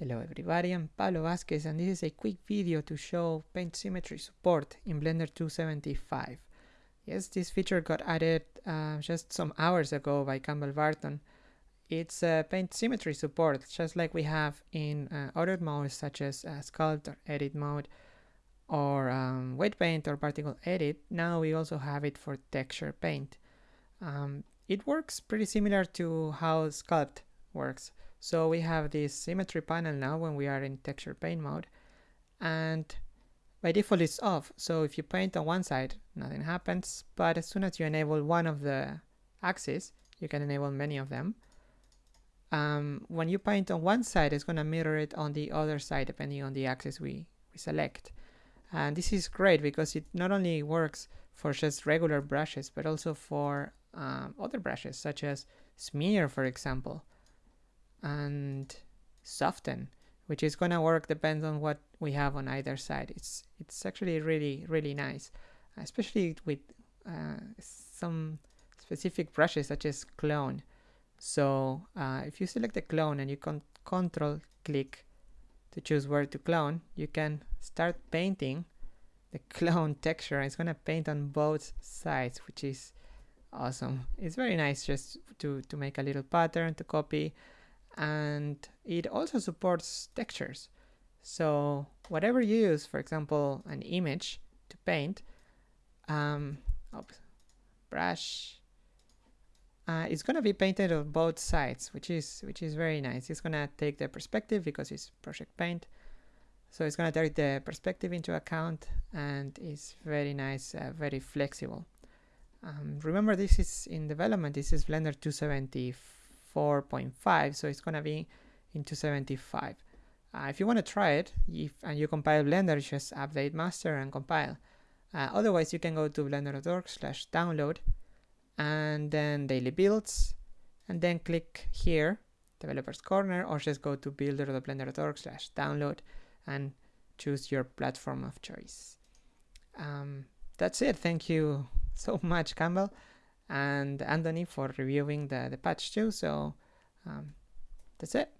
Hello everybody, I'm Pablo Vazquez and this is a quick video to show paint symmetry support in Blender 275. Yes, this feature got added uh, just some hours ago by Campbell Barton. It's uh, paint symmetry support, just like we have in uh, other modes such as uh, Sculpt or Edit mode or um, Weight Paint or Particle Edit. Now we also have it for Texture Paint. Um, it works pretty similar to how Sculpt works. So we have this symmetry panel now when we are in texture paint mode and by default it's off. So if you paint on one side, nothing happens. But as soon as you enable one of the axes, you can enable many of them. Um, when you paint on one side, it's going to mirror it on the other side depending on the axis we, we select. And this is great because it not only works for just regular brushes, but also for um, other brushes such as smear, for example and soften which is going to work depends on what we have on either side. It's it's actually really really nice especially with uh, some specific brushes such as clone. So uh, if you select a clone and you can control click to choose where to clone you can start painting the clone texture. It's going to paint on both sides which is awesome. It's very nice just to to make a little pattern to copy and it also supports textures. So whatever you use, for example, an image to paint, um, oops, brush, uh, it's going to be painted on both sides, which is which is very nice. It's going to take the perspective because it's project paint. So it's going to take the perspective into account and it's very nice, uh, very flexible. Um, remember this is in development, this is Blender 274 4.5 so it's gonna be in 275 uh, if you want to try it if and you compile blender just update master and compile. Uh, otherwise you can go to blender.org slash download and then daily builds and then click here developers corner or just go to builder.blender.org slash download and choose your platform of choice. Um, that's it. Thank you so much campbell and Anthony for reviewing the, the patch too. So um, that's it.